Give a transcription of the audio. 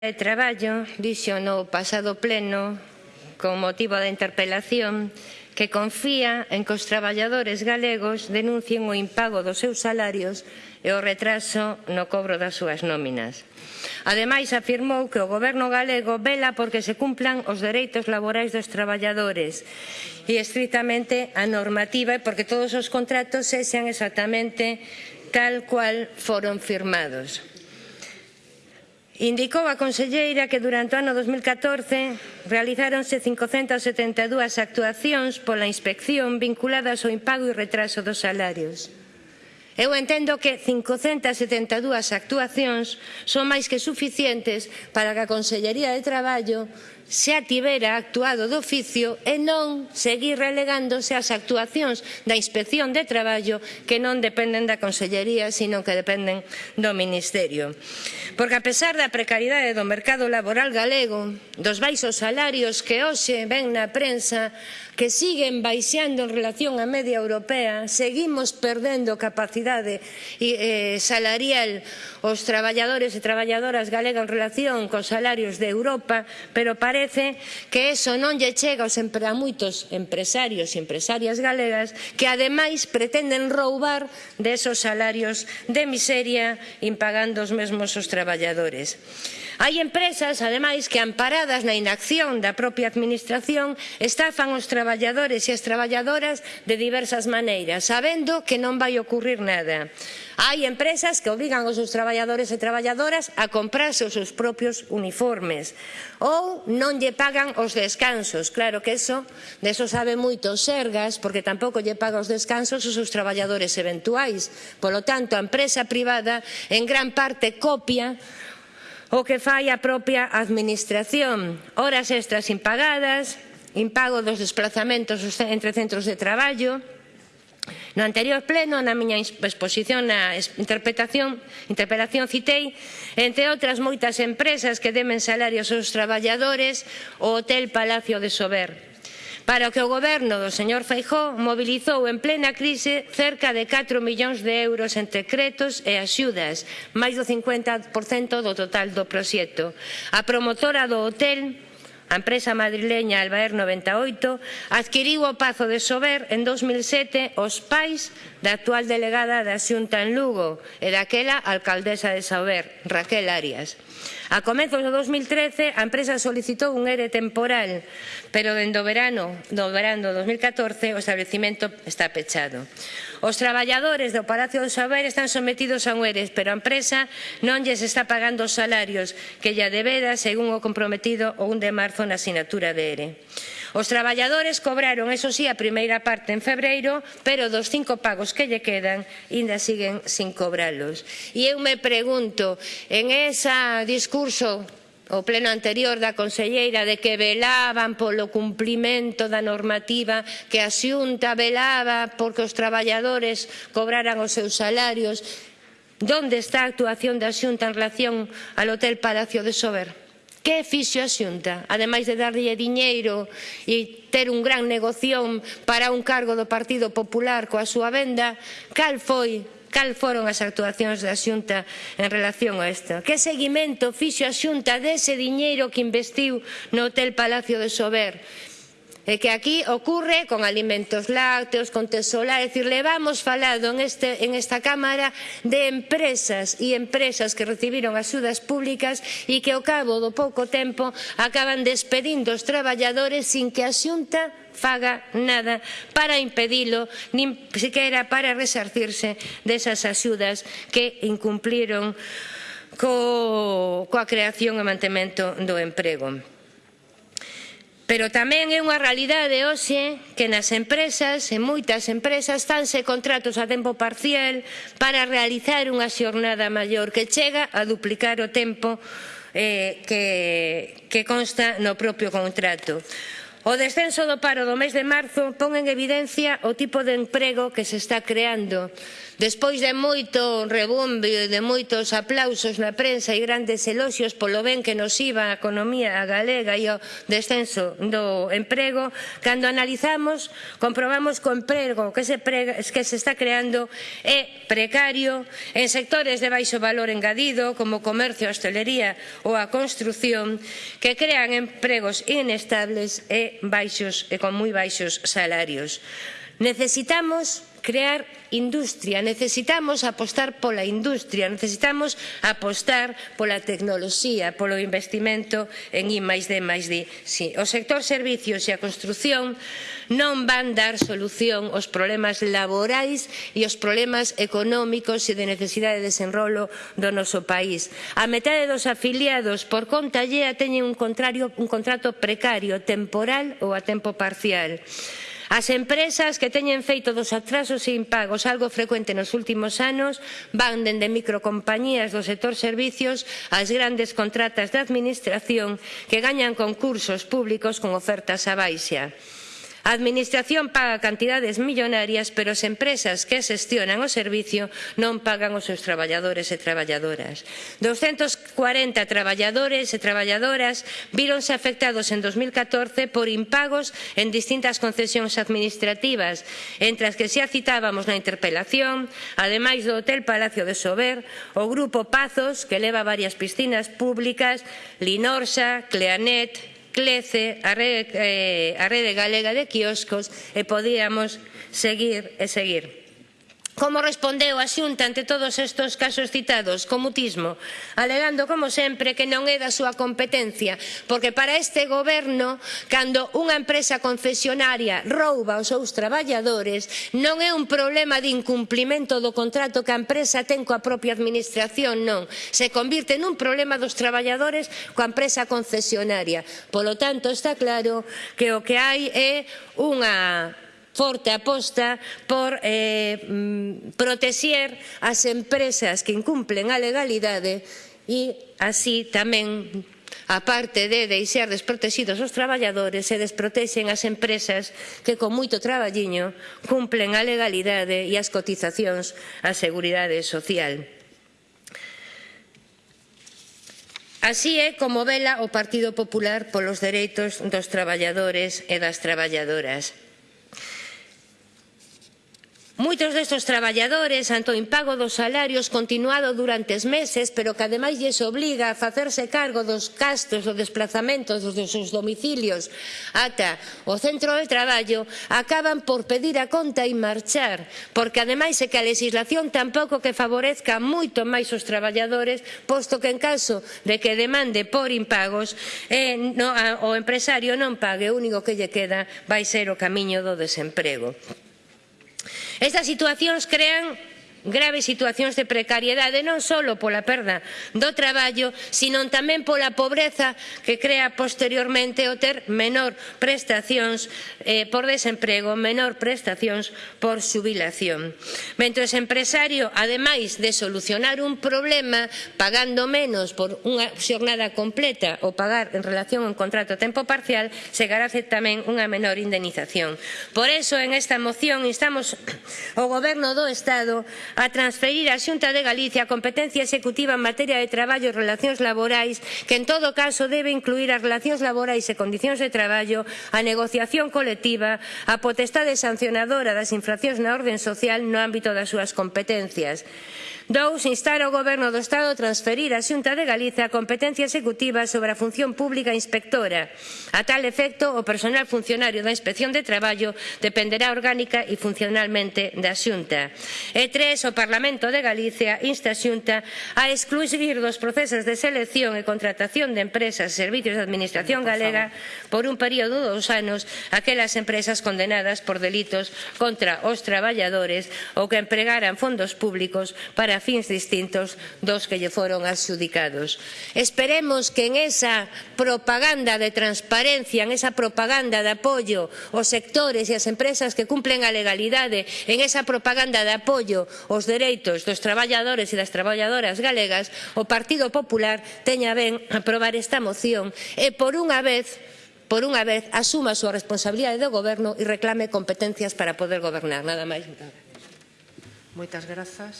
de Traballo dixo no pasado pleno con motivo da interpelación que confía en que os traballadores galegos denuncien o impago dos seus salarios e o retraso no cobro das súas nóminas. Ademais, afirmou que o goberno galego vela porque se cumplan os dereitos laborais dos traballadores e estritamente a normativa e porque todos os contratos sexan exactamente tal cual foron firmados. Indicou a conselleira que durante o ano 2014 realizáronse 572 actuacións pola inspección vinculadas ao impago e retraso dos salarios. Eu entendo que 572 actuacións son máis que suficientes para que a Consellería de Traballo xa tivera actuado de oficio e non seguir relegándose as actuacións da Inspección de Traballo que non dependen da Consellería, sino que dependen do Ministerio. Porque a pesar da precariedade do mercado laboral galego, dos baixos salarios que hoxe ven na prensa, que siguen baixando en relación á media europea, seguimos perdendo capacidade eh, salarial os traballadores e traballadoras galegas en relación cos salarios de Europa, pero parece parece que eso non lle chega aos a moitos empresarios e empresarias galegas que ademais pretenden roubar desos salarios de miseria impagando os mesmos os traballadores. Hai empresas, ademais, que amparadas na inacción da propia administración estafan os traballadores e as traballadoras de diversas maneiras, sabendo que non vai ocurrir nada. Hai empresas que obrigan os seus traballadores e traballadoras a comprarse os seus propios uniformes ou non non lle pagan os descansos. Claro que eso, de eso sabe moito Sergas, porque tampouco lle paga os descansos os seus traballadores eventuais. Polo tanto, a empresa privada en gran parte copia o que fai a propia administración. Horas extras impagadas, impago dos desplazamentos entre centros de traballo, No anterior pleno, na miña exposición na interpretación, interpelación citei, entre outras moitas empresas que demen salarios aos traballadores, o Hotel Palacio de Sober, para o que o goberno do señor Feijó mobilizou en plena crise cerca de 4 millóns de euros en decretos e axudas, máis do 50% do total do proxecto. A promotora do hotel A empresa madrileña Albaer 98 adquiriu o Pazo de Sober en 2007 os pais da actual delegada da Xunta en Lugo e daquela alcaldesa de Sober, Raquel Arias. A comezos do 2013, a empresa solicitou un ERE temporal, pero dende o verano do verano 2014 o establecimento está pechado. Os traballadores do Palacio do Saber están sometidos a un ERES, pero a empresa non lles está pagando os salarios que lla debera según o comprometido o 1 de marzo na asignatura de ERE. Os traballadores cobraron, eso sí, a primeira parte en febreiro, pero dos cinco pagos que lle quedan, ainda siguen sin cobralos. E eu me pregunto, en ese discurso o pleno anterior da conselleira de que velaban polo cumplimento da normativa, que a xunta velaba porque os traballadores cobraran os seus salarios. Donde está a actuación da xunta en relación ao Hotel Palacio de Sober? Que fixo a xunta? Ademais de darlle diñeiro e ter un gran negoción para un cargo do Partido Popular coa súa venda, cal foi cal foron as actuacións da Xunta en relación a isto? Que seguimento fixo a Xunta dese diñeiro que investiu no Hotel Palacio de Sober? E que aquí ocurre con alimentos lácteos, con tesolar, é dicir, levamos falado en, este, en esta Cámara de empresas e empresas que recibiron axudas públicas e que ao cabo do pouco tempo acaban despedindo os traballadores sin que a xunta faga nada para impedilo, nin sequera para resarcirse desas axudas que incumpliron co, coa creación e mantemento do emprego. Pero tamén é unha realidade hoxe que nas empresas, en moitas empresas, tanse contratos a tempo parcial para realizar unha xornada maior que chega a duplicar o tempo eh, que, que consta no propio contrato. O descenso do paro do mes de marzo pon en evidencia o tipo de emprego que se está creando. Despois de moito rebumbio e de moitos aplausos na prensa e grandes eloxios polo ben que nos iba a economía galega e o descenso do emprego, cando analizamos, comprobamos que o emprego que se, prega, que se está creando é precario en sectores de baixo valor engadido, como o comercio, a hostelería ou a construción, que crean empregos inestables e baixos e con moi baixos salarios. Necesitamos crear industria, necesitamos apostar pola industria, necesitamos apostar pola tecnoloxía, polo investimento en I máis D máis D. Sí. O sector servicios e a construción non van dar solución aos problemas laborais e aos problemas económicos e de necesidade de desenrolo do noso país. A metade dos afiliados por conta llea teñen un, contrario, un contrato precario, temporal ou a tempo parcial. As empresas que teñen feito dos atrasos e impagos algo frecuente nos últimos anos van dende microcompañías do sector servicios ás grandes contratas de administración que gañan concursos públicos con ofertas a baixa. A Administración paga cantidades millonarias, pero as empresas que xestionan o servicio non pagan os seus traballadores e traballadoras. 240 traballadores e traballadoras víronse afectados en 2014 por impagos en distintas concesións administrativas, entre as que xa citábamos na interpelación, ademais do Hotel Palacio de Sober, o Grupo Pazos, que leva varias piscinas públicas, Linorsa, Cleanet, clece a rede, eh, a rede galega de quioscos e podíamos seguir e seguir. Como respondeu a Xunta ante todos estes casos citados? Con mutismo, alegando, como sempre, que non é da súa competencia, porque para este goberno, cando unha empresa concesionaria rouba os seus traballadores, non é un problema de incumplimento do contrato que a empresa ten coa propia administración, non. Se convirte nun problema dos traballadores coa empresa concesionaria. Polo tanto, está claro que o que hai é unha forte aposta por eh, mm, protexer as empresas que incumplen a legalidade e así tamén a parte de deixar desprotegidos os traballadores se desprotexen as empresas que con moito traballiño cumplen a legalidade e as cotizacións á seguridade social. Así é como vela o Partido Popular polos dereitos dos traballadores e das traballadoras. Moitos destes traballadores ante o impago dos salarios continuado durante meses, pero que ademais lles obliga a facerse cargo dos gastos do desplazamento dos seus domicilios ata o centro de traballo, acaban por pedir a conta e marchar, porque ademais é que a legislación tampouco que favorezca moito máis os traballadores, posto que en caso de que demande por impagos, eh, no, a, o empresario non pague, o único que lle queda vai ser o camiño do desemprego. Estas situacións crean graves situacións de precariedade non só pola perda do traballo, sino tamén pola pobreza que crea posteriormente o ter menor prestacións eh, por desemprego, menor prestacións por xubilación. Mentre o empresario, ademais de solucionar un problema pagando menos por unha xornada completa ou pagar en relación a un contrato a tempo parcial, se garace tamén unha menor indemnización. Por iso, en esta moción, instamos ao Goberno do Estado a transferir á Xunta de Galicia a competencia executiva en materia de traballo e relacións laborais que en todo caso debe incluir as relacións laborais e condicións de traballo, a negociación colectiva, a potestade sancionadora das infraccións na orden social no ámbito das súas competencias. Dous, instar ao Goberno do Estado a transferir á Xunta de Galicia a competencia executiva sobre a función pública inspectora. A tal efecto, o personal funcionario da Inspección de Traballo dependerá orgánica e funcionalmente da Xunta. E tres, o Parlamento de Galicia insta a Xunta a excluir dos procesos de selección e contratación de empresas e servicios de Administración Galega por un período de dous anos aquelas empresas condenadas por delitos contra os traballadores ou que empregaran fondos públicos para para fins distintos dos que lle foron adxudicados. Esperemos que en esa propaganda de transparencia, en esa propaganda de apoio aos sectores e as empresas que cumplen a legalidade, en esa propaganda de apoio aos dereitos dos traballadores e das traballadoras galegas, o Partido Popular teña ben aprobar esta moción e por unha vez por unha vez, asuma a súa responsabilidade do goberno e reclame competencias para poder gobernar. Nada máis. Moitas grazas.